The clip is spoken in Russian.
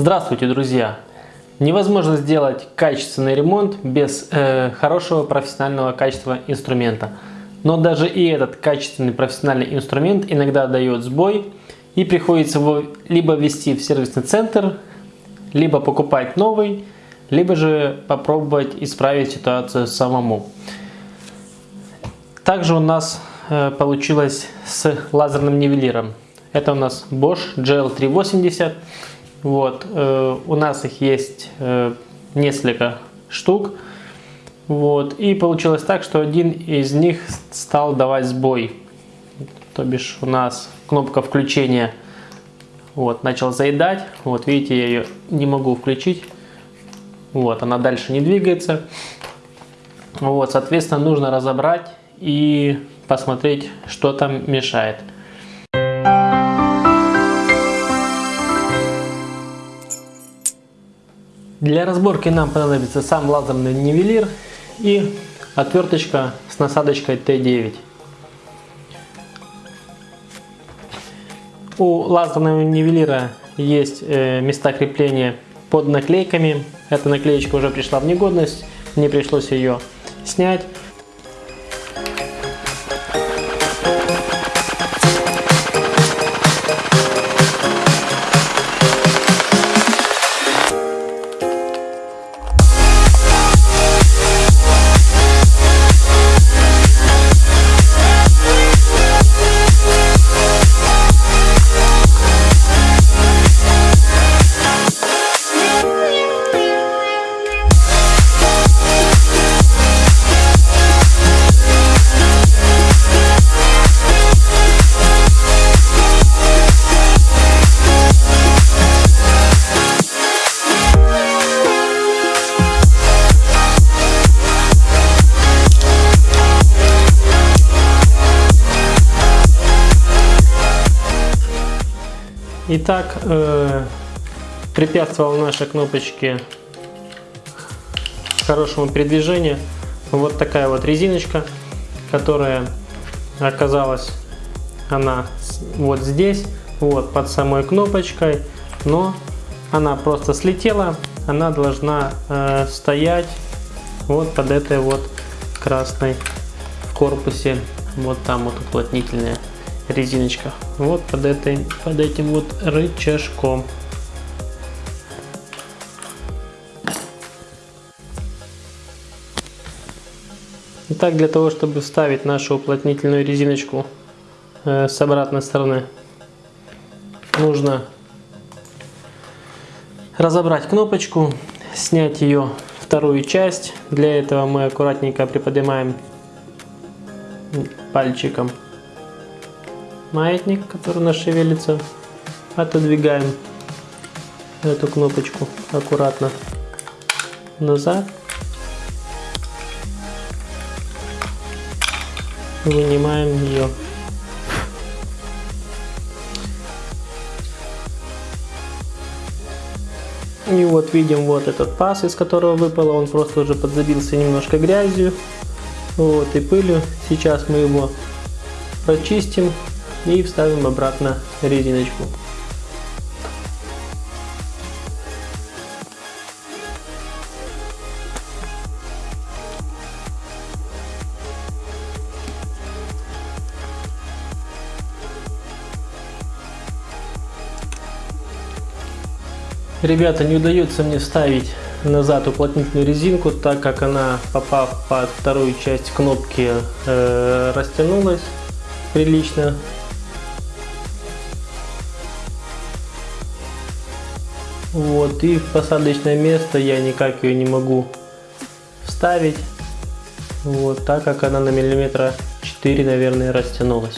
Здравствуйте, друзья! Невозможно сделать качественный ремонт без э, хорошего профессионального качества инструмента. Но даже и этот качественный профессиональный инструмент иногда дает сбой и приходится его либо ввести в сервисный центр, либо покупать новый, либо же попробовать исправить ситуацию самому. Также у нас э, получилось с лазерным нивелиром. Это у нас Bosch GL380. Вот, э, у нас их есть э, несколько штук. Вот, и получилось так, что один из них стал давать сбой. То бишь у нас кнопка включения вот, начал заедать. Вот, видите, я ее не могу включить. Вот, она дальше не двигается. Вот, соответственно, нужно разобрать и посмотреть, что там мешает. Для разборки нам понадобится сам лазерный нивелир и отверточка с насадочкой Т9. У лазерного нивелира есть э, места крепления под наклейками. Эта наклеечка уже пришла в негодность, мне пришлось ее снять. Итак, э, препятствовал нашей кнопочке хорошему передвижению. Вот такая вот резиночка, которая оказалась она вот здесь, вот под самой кнопочкой, но она просто слетела, она должна э, стоять вот под этой вот красной в корпусе, вот там вот уплотнительная резиночка. Вот под, этой, под этим вот рычажком. Итак, для того, чтобы вставить нашу уплотнительную резиночку э, с обратной стороны, нужно разобрать кнопочку, снять ее вторую часть. Для этого мы аккуратненько приподнимаем пальчиком маятник, который у нас шевелится. Отодвигаем эту кнопочку аккуратно назад. Вынимаем ее. И вот видим вот этот паз, из которого выпало, он просто уже подзабился немножко грязью вот, и пылью. Сейчас мы его прочистим и вставим обратно резиночку. Ребята, не удается мне вставить назад уплотнительную резинку, так как она, попав под вторую часть кнопки, э, растянулась прилично. Вот, и в посадочное место я никак ее не могу вставить. Вот, так как она на миллиметра 4, наверное, растянулась.